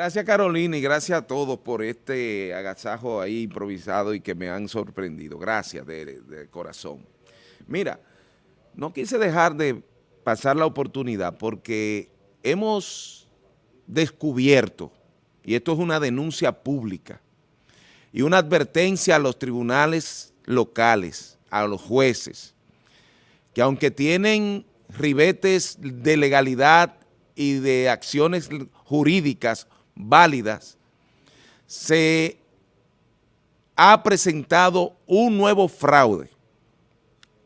Gracias Carolina y gracias a todos por este agasajo ahí improvisado y que me han sorprendido. Gracias de, de corazón. Mira, no quise dejar de pasar la oportunidad porque hemos descubierto, y esto es una denuncia pública, y una advertencia a los tribunales locales, a los jueces, que aunque tienen ribetes de legalidad y de acciones jurídicas válidas, se ha presentado un nuevo fraude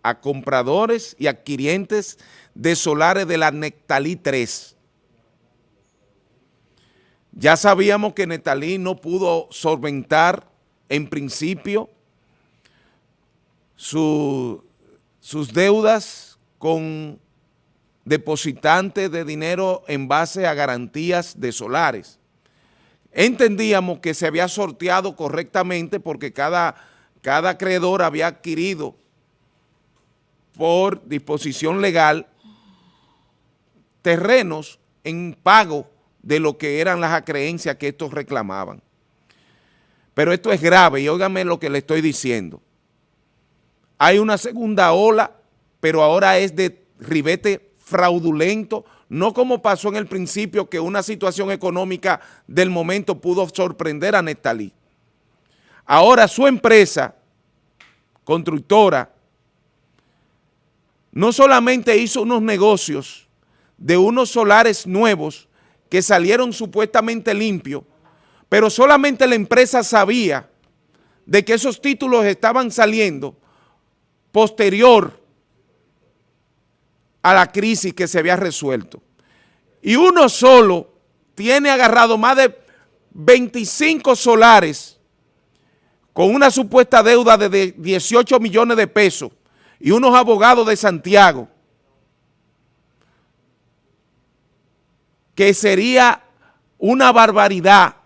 a compradores y adquirientes de solares de la Nectalí 3. Ya sabíamos que Nectalí no pudo solventar en principio sus deudas con depositantes de dinero en base a garantías de solares. Entendíamos que se había sorteado correctamente porque cada, cada acreedor había adquirido por disposición legal terrenos en pago de lo que eran las acreencias que estos reclamaban. Pero esto es grave y óigame lo que le estoy diciendo. Hay una segunda ola, pero ahora es de ribete fraudulento, no como pasó en el principio que una situación económica del momento pudo sorprender a Nestalí. Ahora su empresa constructora no solamente hizo unos negocios de unos solares nuevos que salieron supuestamente limpios, pero solamente la empresa sabía de que esos títulos estaban saliendo posterior a la crisis que se había resuelto. Y uno solo tiene agarrado más de 25 solares con una supuesta deuda de 18 millones de pesos y unos abogados de Santiago que sería una barbaridad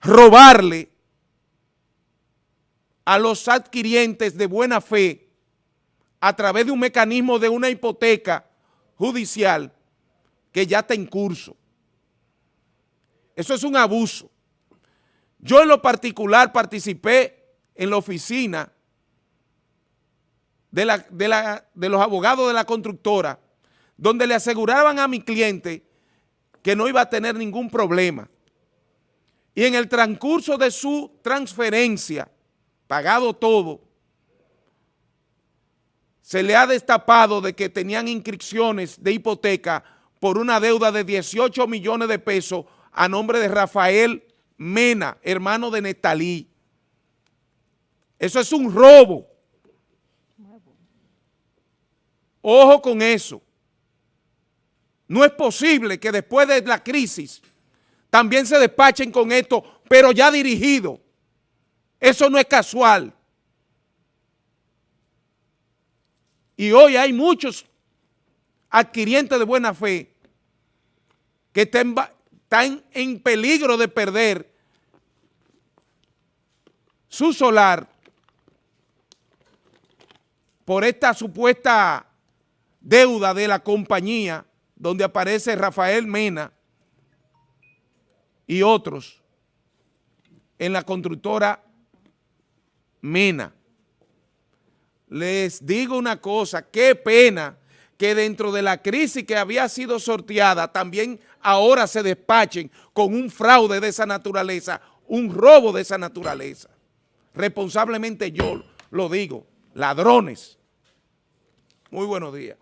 robarle a los adquirientes de buena fe a través de un mecanismo de una hipoteca judicial que ya está en curso. Eso es un abuso. Yo en lo particular participé en la oficina de, la, de, de los abogados de la constructora, donde le aseguraban a mi cliente que no iba a tener ningún problema. Y en el transcurso de su transferencia, pagado todo, se le ha destapado de que tenían inscripciones de hipoteca por una deuda de 18 millones de pesos a nombre de Rafael Mena, hermano de Netalí. Eso es un robo. Ojo con eso. No es posible que después de la crisis también se despachen con esto, pero ya dirigido. Eso no es casual. Y hoy hay muchos adquirientes de buena fe que están, en peligro de perder su solar por esta supuesta deuda de la compañía donde aparece Rafael Mena y otros en la constructora Mena les digo una cosa, qué pena que dentro de la crisis que había sido sorteada también ahora se despachen con un fraude de esa naturaleza, un robo de esa naturaleza. Responsablemente yo lo digo, ladrones. Muy buenos días.